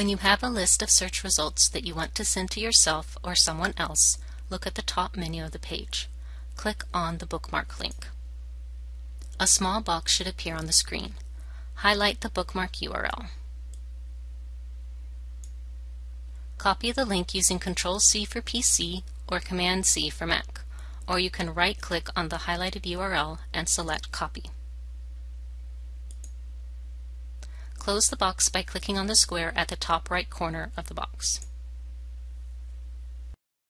When you have a list of search results that you want to send to yourself or someone else, look at the top menu of the page. Click on the bookmark link. A small box should appear on the screen. Highlight the bookmark URL. Copy the link using Ctrl-C for PC or Command-C for Mac, or you can right-click on the highlighted URL and select Copy. Close the box by clicking on the square at the top right corner of the box.